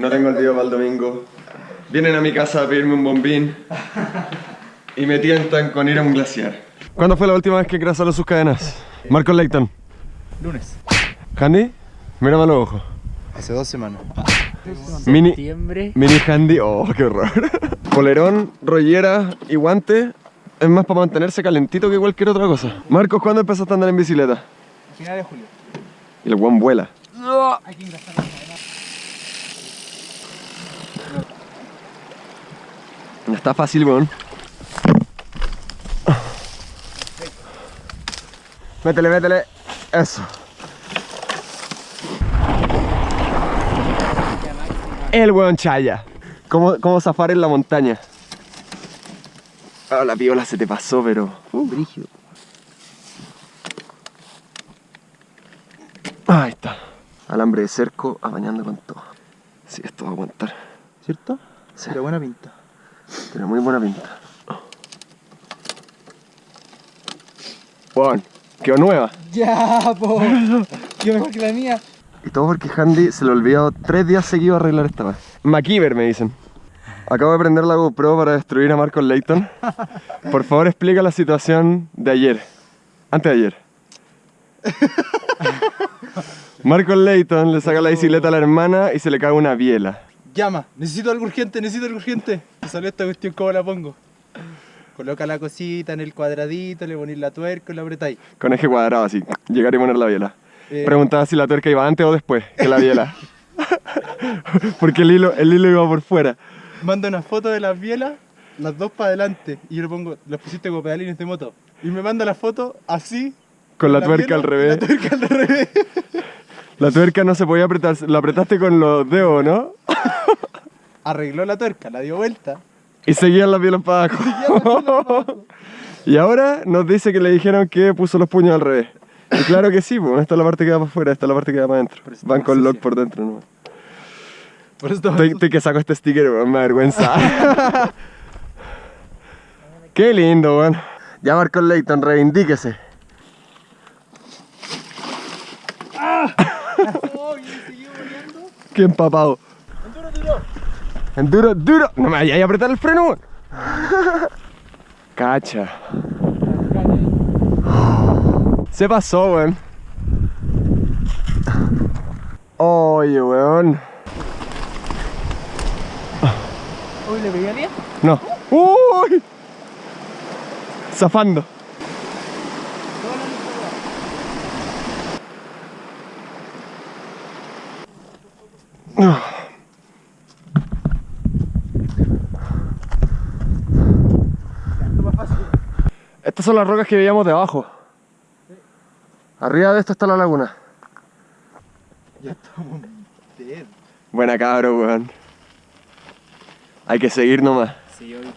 no tengo el video para el domingo. Vienen a mi casa a pedirme un bombín y me tientan con ir a un glaciar. ¿Cuándo fue la última vez que crasaron sus cadenas? Marcos Leighton. Lunes. ¿Handy? Mírame a los ojos. Hace dos semanas. Mini, Septiembre. mini handy, oh, qué horror. Polerón, rollera y guante es más para mantenerse calentito que cualquier otra cosa. Marcos, ¿cuándo empezaste a andar en bicicleta? Final de julio. Y el guan vuela. Hay que No está fácil, weón. Métele, métele. Eso. El weón chaya. ¿Cómo, cómo zafar en la montaña? Ah, la piola se te pasó, pero... Uh, brígido. Ahí está. Alambre de cerco, apañando con todo. Sí, esto va a aguantar. ¿Cierto? Sí. Pero buena pinta. Tiene muy buena pinta. Bueno, quedó nueva. Ya, po. Qué mejor que la mía. Y todo porque Handy se le olvidó tres días seguidos arreglar esta vez. MacGyver me dicen. Acabo de prender la GoPro para destruir a Marcos Layton. Por favor explica la situación de ayer. Antes de ayer. Marcos Layton le saca la bicicleta a la hermana y se le cae una biela. Llama. Necesito algo urgente, necesito algo urgente. Me salió esta cuestión, ¿cómo la pongo? Coloca la cosita en el cuadradito, le ponéis la tuerca y la apretáis. Con eje cuadrado así. Llegar y poner la biela. Eh, Preguntaba si la tuerca iba antes o después que la biela. Porque el hilo, el hilo iba por fuera. Manda una foto de las bielas, las dos para adelante. Y yo le pongo, las pusiste como pedalines de moto. Y me manda la foto así. Con la la tuerca al revés. La tuerca al revés. La tuerca no se podía apretar, la apretaste con los dedos, ¿no? Arregló la tuerca, la dio vuelta. Y seguían las bielas para abajo. y ahora nos dice que le dijeron que puso los puños al revés. Y claro que sí, pues esta es la parte que va para afuera, esta es la parte que va para adentro. Van con lock por dentro, ¿no? Por eso Estoy, estoy que saco este sticker, weón, me da vergüenza. Qué lindo, weón. Ya Marcos Leighton, reivindíquese. Qué empapado. Enduro, duro. No me vayas a apretar el freno, weón. Cacha. Se pasó, weón. Oye, weón. Uy, le pegué a. No. ¡Uy! Zafando. Son las rocas que veíamos debajo. Arriba de esto está la laguna. Ya estamos dead. Buena cabro, weón. Hay que seguir nomás. Sí, hoy.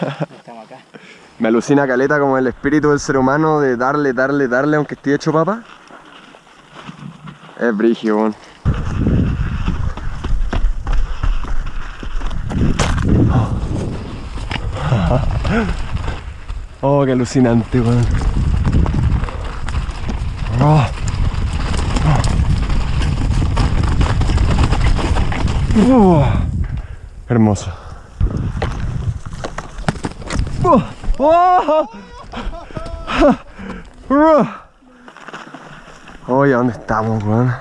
Estamos acá. Me alucina caleta como el espíritu del ser humano de darle, darle, darle aunque esté hecho papa. Es brigio, weón. Oh, qué alucinante, weón. Oh. Oh. Hermoso. Oh, oh, oh. Oye, ¿dónde estamos, weón?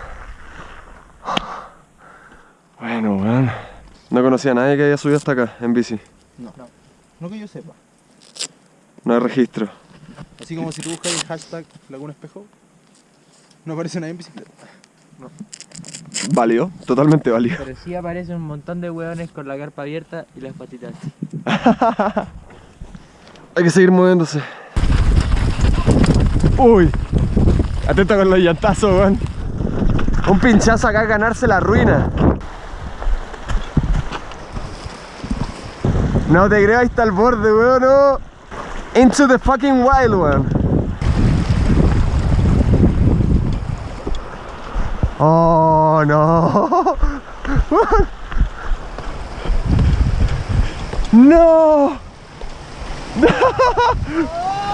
Bueno, weón. No conocía a nadie que haya subido hasta acá en bici. No, no. No que yo sepa. No hay registro. Así como si tú buscas el hashtag Laguna Espejo, no aparece nadie en bicicleta. Válido, totalmente válido. Pero sí aparece un montón de hueones con la carpa abierta y las patitas. Hay que seguir moviéndose. Uy. Atento con los llantazos, weón. Un pinchazo acá es ganarse la ruina. No te creo, ahí está el borde, weón. No. Into the fucking wild, weón. Oh, no. No.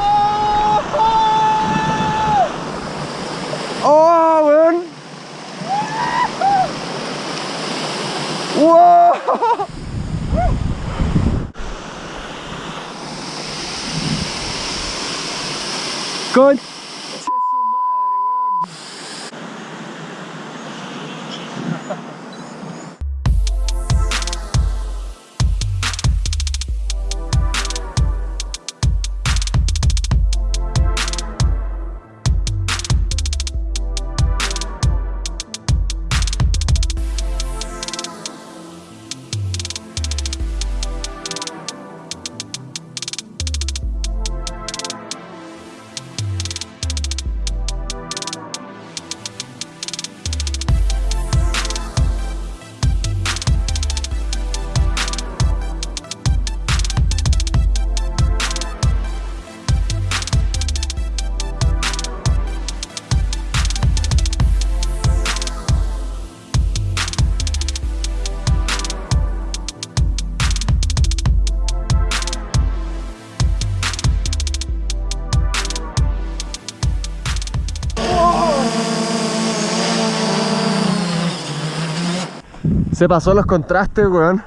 Se pasó los contrastes, weón.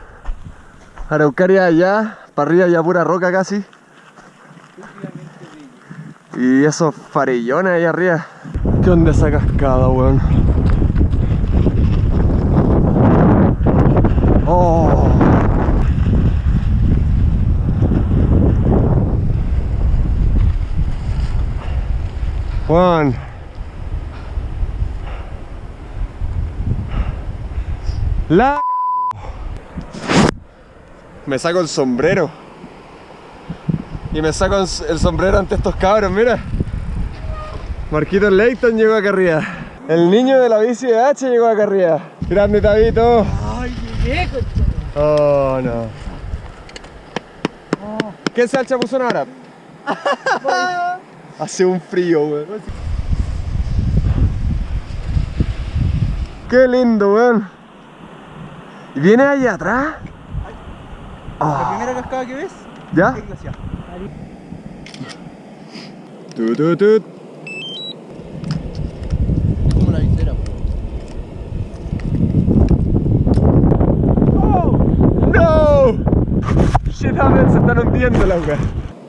Araucaria allá, para arriba ya pura roca casi. Y esos farillones ahí arriba. ¿Qué onda esa cascada, weón? Oh. Juan. La Me saco el sombrero. Y me saco el sombrero ante estos cabros, mira. Marquito Leighton llegó acá arriba. El niño de la bici de H llegó acá arriba. Grande Tabito. Ay, llegué, Oh, no. ¿Qué se puso ahora? Hace un frío, weón. Qué lindo, weón. ¿Y viene ahí atrás? La primera cascada que ves ¿Ya? es. Como la visera, ¡No! Shit happens, se están hundiendo la weá.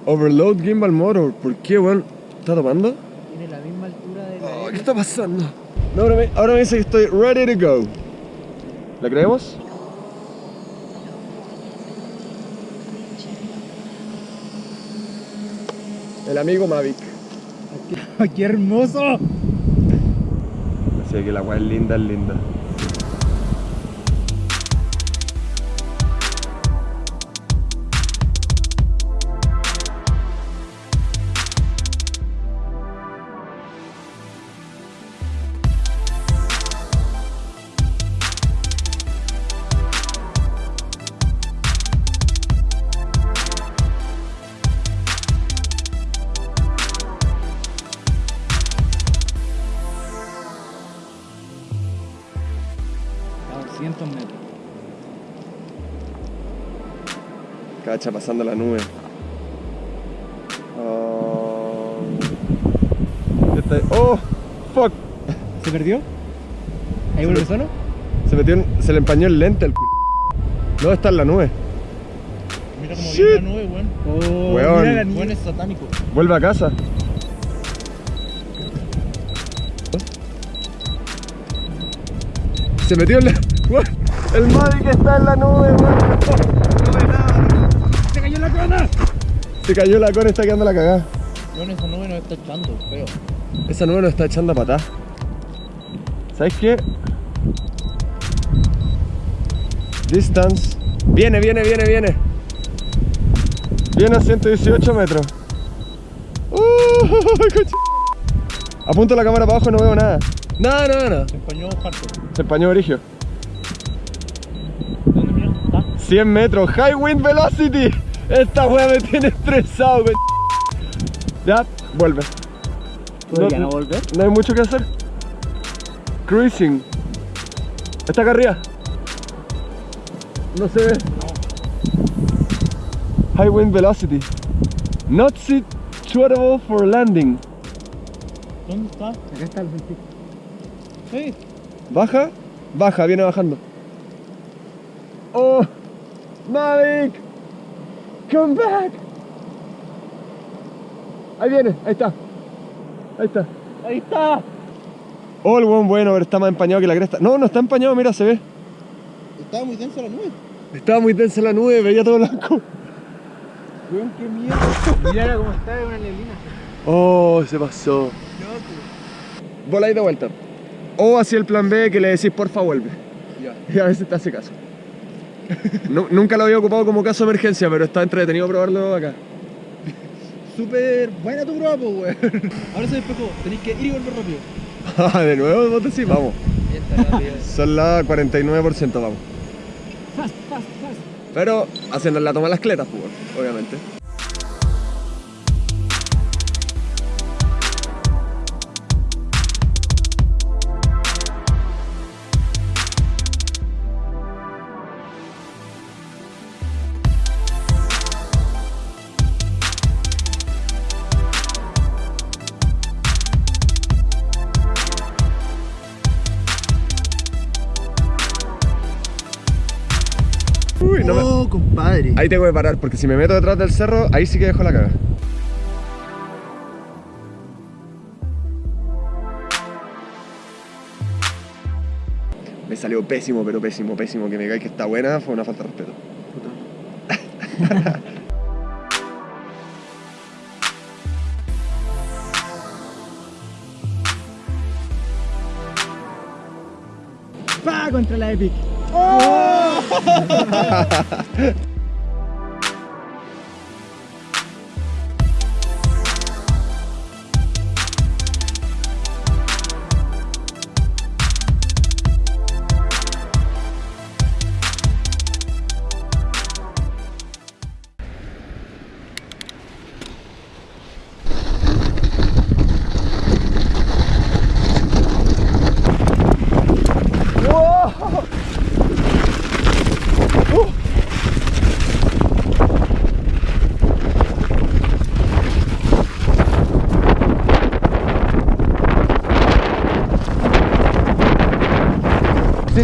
Overload gimbal motor. ¿Por qué, weón? ¿Está tomando? Tiene la misma altura de la Oh, ¿Qué está pasando? No, ahora, me, ahora me dice que estoy ready to go. ¿La creemos? El amigo Mavic. ¡Qué hermoso! Así que la weá es linda, es linda. Cacha pasando la nube. Oh. Está- oh, fuck. ¿Se perdió? ¿Ahí vuelve solo? Se metió en- se le empañó el lente al cu. No está en la nube. Mira cómo Shit. viene la nube, weón. Oh, Weón. mira la niña. Weón es satánico. Vuelve a casa. Se metió en la. Weón, El Mavic está en la nube, weón. No ve nada. ¡Se cayó la cona! Se cayó la cona, está quedando la cagada. Esa nube nos está echando, feo. Esa nube nos está echando a patar. ¿Sabes qué? Distance. Viene, viene, viene, viene. Viene a 118 metros. Uh. Apunto la cámara para abajo y no veo nada. Nada, nada, nada. Se empañó harto. Se empañó Origio. ¿Dónde mira? ¿Está? 100 metros. High wind velocity. Esta wea me tiene estresado, coche. Ya, vuelve. ¿Podría no volver? No hay mucho que hacer. Cruising. Está acá arriba. No se ve. High wind velocity. Not suitable for landing. ¿Dónde está? Acá está el 20. Sí. Baja. Baja, viene bajando. Oh, Mavic, come back. Ahí viene, ahí está. Ahí está. Ahí está. Oh, el buen bueno, pero está más empañado que la cresta. No, no está empañado, mira, se ve. Estaba muy densa la nube. Estaba muy densa la nube, veía todo blanco. Weón, qué mierda. Mira cómo está, es una neblina. Oh, se pasó. Voláis de vuelta. O hacia el plan B que le decís porfa vuelve. Ya. Y a veces te hace caso. Nu- nunca lo había ocupado como caso de emergencia, pero está entretenido probarlo acá. Súper buena tu prueba, weón. Ahora se despejó. Tenéis que ir y volver rápido. Ah, de nuevo, vos decís, vamos. Son la 49%, vamos. Pero haciendo la toma las cletas, pues, obviamente. Ahí tengo que parar, porque si me meto detrás del cerro, ahí sí que dejo la caga. Me salió pésimo, pero pésimo, pésimo. Que me cae que está buena fue una falta de respeto. Pa contra la Epic. Se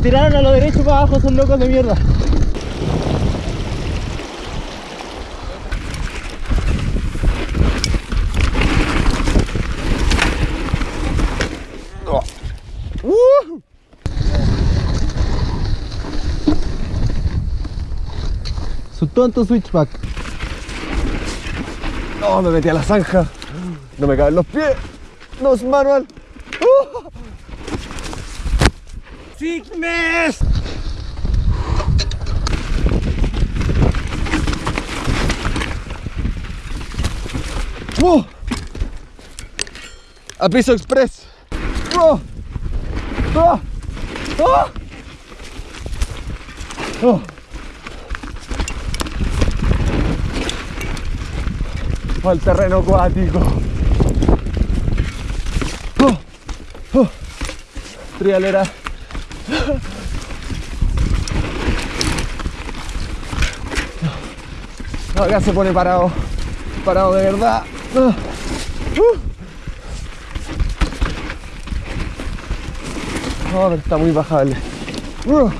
tiraron a lo derecho para abajo, son locos de mierda. Su tonto switchback. No, me metí a la zanja. No me caben los pies. No es manual. ¡Uh! ¡Sickness! ¡Oh! A piso express. ¡Oh! ¡Oh! ¡Oh! ¡Oh! Al terreno acuático. ¡Oh! ¡Oh! Trialera. No, acá se pone parado. Parado de verdad. No, está muy bajable. ¡Wow!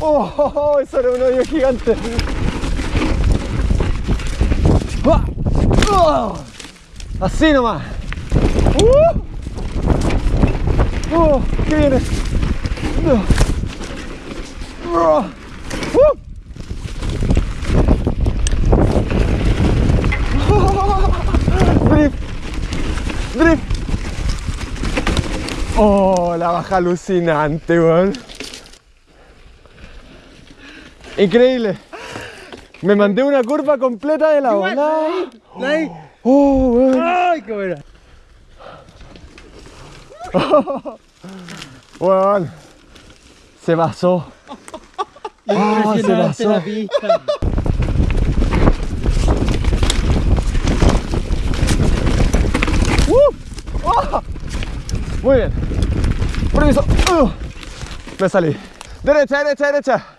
¡Oh, oh! Eso era un hoyo gigante. Así nomás. ¡Uh! ¡Oh! ¿Qué viene? ¡Oh! ¡Uh! Drift. Drift. Oh, la baja alucinante, weón. Increíble. Me mandé una curva completa de la ola. Oh, weón. ¡Ay, qué buena! Weón. Se pasó. Ah, se pasó. la pista. Muy bien. Permiso. Uh. Me salí. Derecha, derecha, derecha.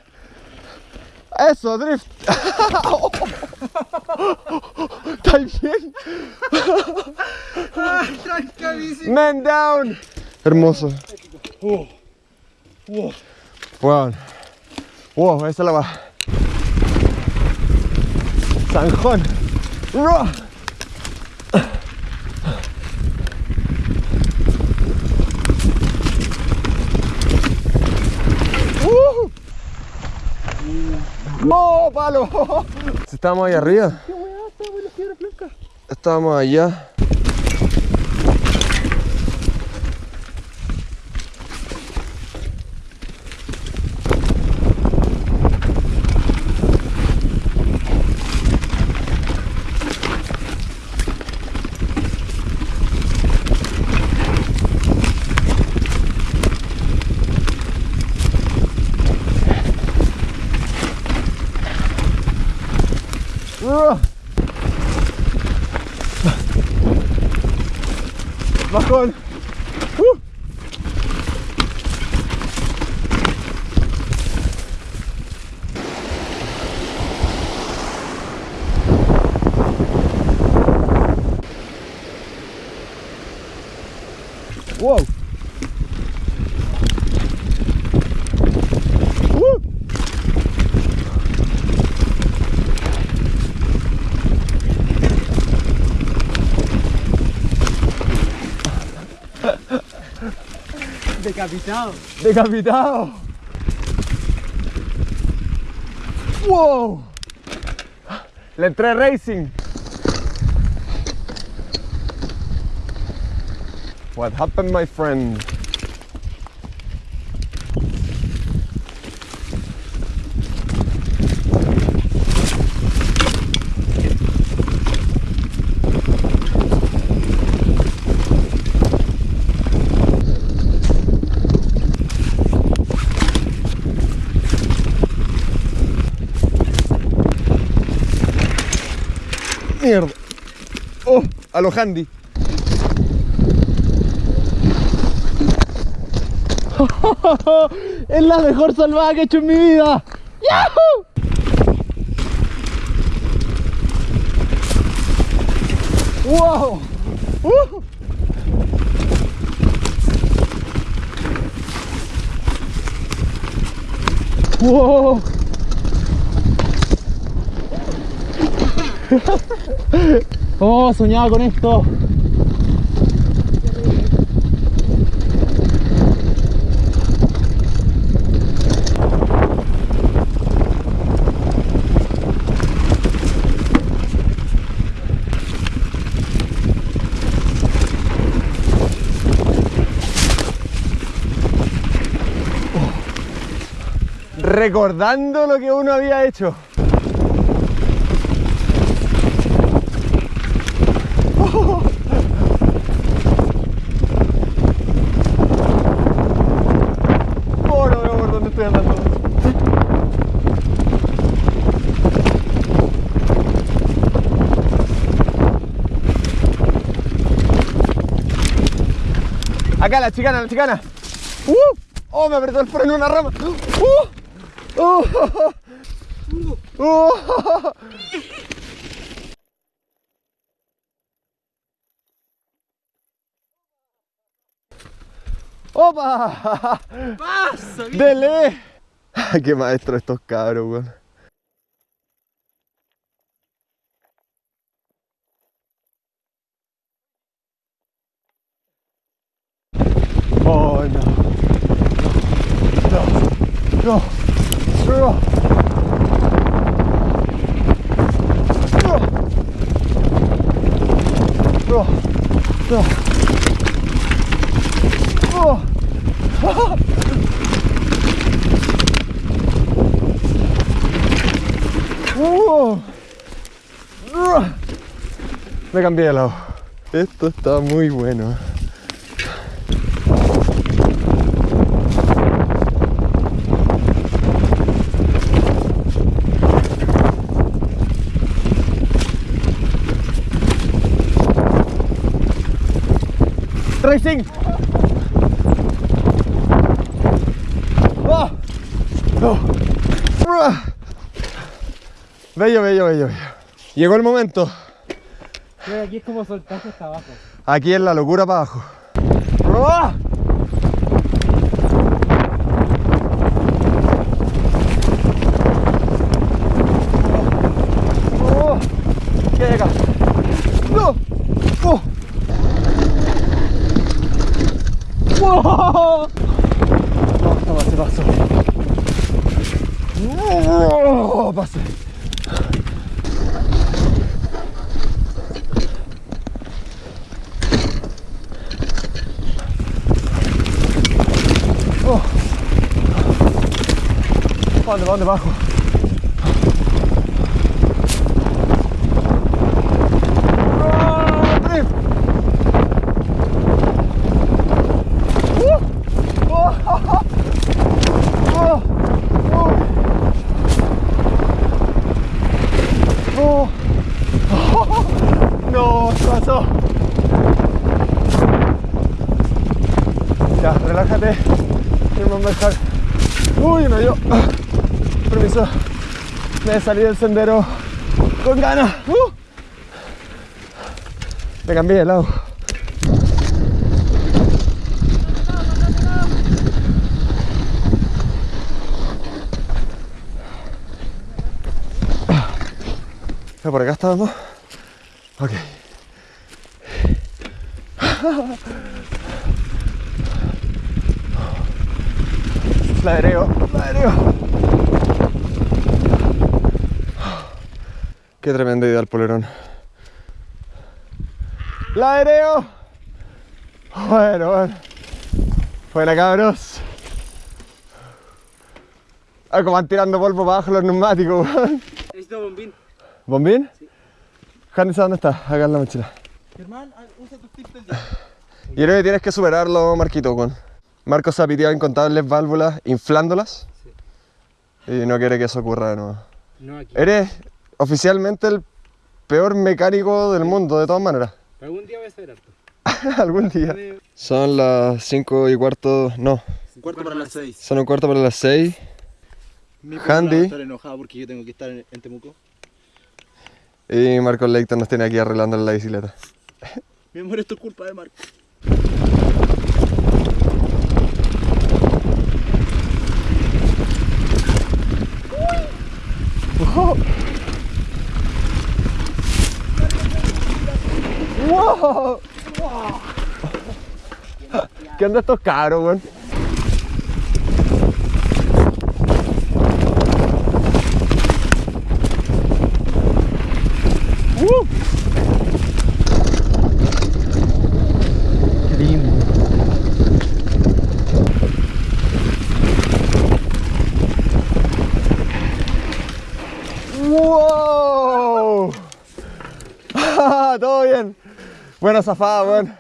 Eso, drift. ¿Estás bien? Man down. Hermoso. Uh. Wow. Wow, esa la va. San Juan. ¡No, palo! Si estábamos ahí arriba. Estábamos allá. Decapitado. Decapitado. Wow. Le entré racing. What happened, my friend? Oh, a lo handy. Es la mejor salvada que he hecho en mi vida. ¡Yahoo! ¡Wow! ¡Uh! ¡Wow! Oh, soñaba con esto. Recordando lo que uno había hecho. Oh, no veo por dónde estoy andando. Acá la chicana, la chicana. ¡Uh! ¡Oh, me apretó el freno en una rama! ¡Uh! ¡Uh! ¡Uh! ¡Opa! ¡Pasa! ¡Dele! ¡Qué maestro estos cabros, weón! ¡Oh, no! ¡No! ¡No! ¡No! ¡No! ¡No! ¡Oh! ¡Oh! Me cambié de lado. Esto está muy bueno. Racing. ¡Oh! ¡Oh! ¡Ah! Bello, bello, bello, bello. Llegó el momento. Aquí es como soltarse hasta abajo. Aquí es la locura para abajo. ¡Ah! ¡Wow! Paso, pase, paso. ¡Wow! Pase. Oh. ¿Para dónde, para dónde? ¡Oh, drift! ¡Uh! ¡Oh! ¡Oh! ¡Oh! ¡Oh! ¡No! ¿Qué pasó? Ya, relájate. Vamos a dejar. Uy, no yo. Permiso. Me salí del sendero con ganas. Uh. Me cambié de lado. ¿Ya ¿Por acá estábamos? Ok. Ladreo, ladreo. Qué tremenda idea el polerón. ¡Ladreo! Bueno, bueno. Buena cabros. Ah, como van tirando polvo para abajo los neumáticos, weón. Necesito bombín. ¿Bombín? Hannes, ¿dónde está? Acá en la mochila. Germán, ah, usa tus tips del día. Yo creo que tienes que superarlo, Marquito, weón. Marco se ha piteado incontables válvulas inflándolas. Y no quiere que eso ocurra de nuevo. No aquí. Eres oficialmente el peor mecánico del mundo, de todas maneras. Algún día voy a saber harto. Algún día. Son las 5 y cuarto, no, Un cuarto para las 6. son un cuarto para las 6. Mi Handy. va a estar enojado porque yo tengo que estar en, en Temuco. Y Marco Leighton nos tiene aquí arreglando la bicicleta. Mi amor, esto es culpa de Marco. ¡Wow! ¿Qué onda estos caros, weón? ¡Uh! ¡Wow! Todo bien. Buena zafada, weón.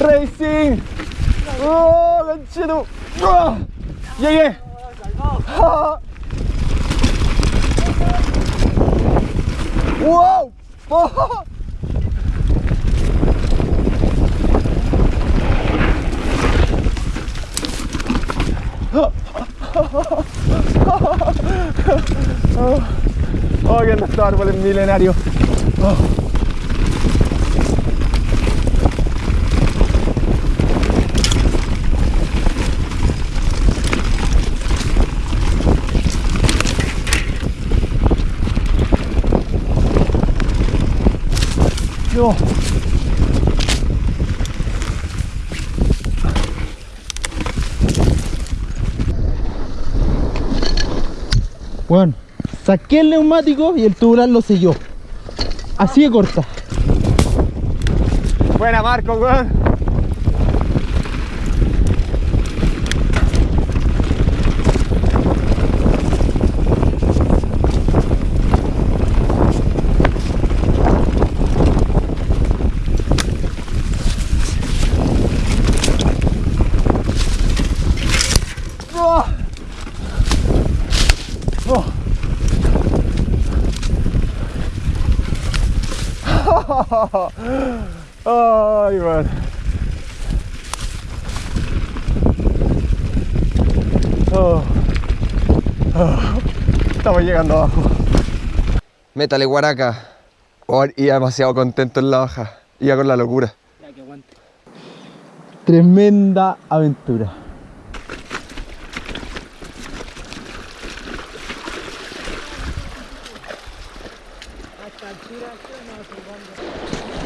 Racing. ¡Oh, ganchito! ¡Oh! ¡Llegué! ¡Ah! ¡Wow! ¡Oh! ¡Oh, qué estos árboles milenarios! ¡Oh! No. Bueno, saqué el neumático y el tubular lo selló. Así de corta. Buena Marco, weón. Oh. Oh. Ay, man. Oh. Oh. Estamos llegando abajo. Métale guaraca. Oh, iba demasiado contento en la baja. Iba con la locura. Ya que aguante. Tremenda aventura.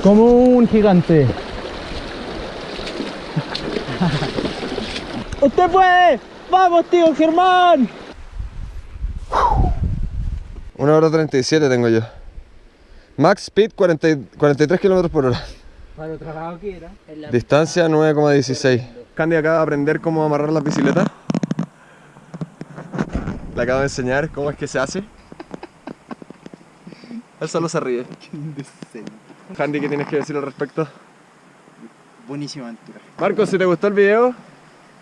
Como un gigante. ¡Usted puede! ¡Vamos, tío Germán! 1 hora 37 tengo yo. Max speed 40 y- 43 km por hora. Para lo trabajado que era. Distancia 9,16. Candy acaba de aprender cómo amarrar las bicicletas. Le acabo de enseñar cómo es que se hace. Él solo se ríe. Candy, ¿qué tienes que decir al respecto? Buenísima aventura. Marcos, si te gustó el video,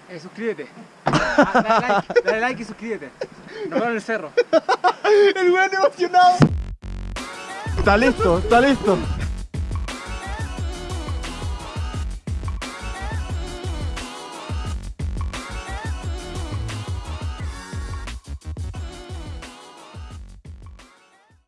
Eh, suscríbete. Ah, dale like, dale like y suscríbete. Nos vemos en el cerro. El weón emocionado. está listo, está listo.